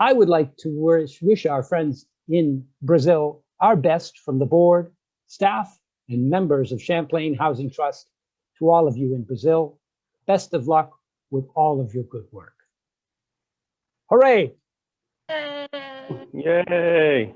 I would like to wish, wish our friends in Brazil our best from the board, staff, and members of Champlain Housing Trust to all of you in Brazil. Best of luck with all of your good work. Hooray! Yay.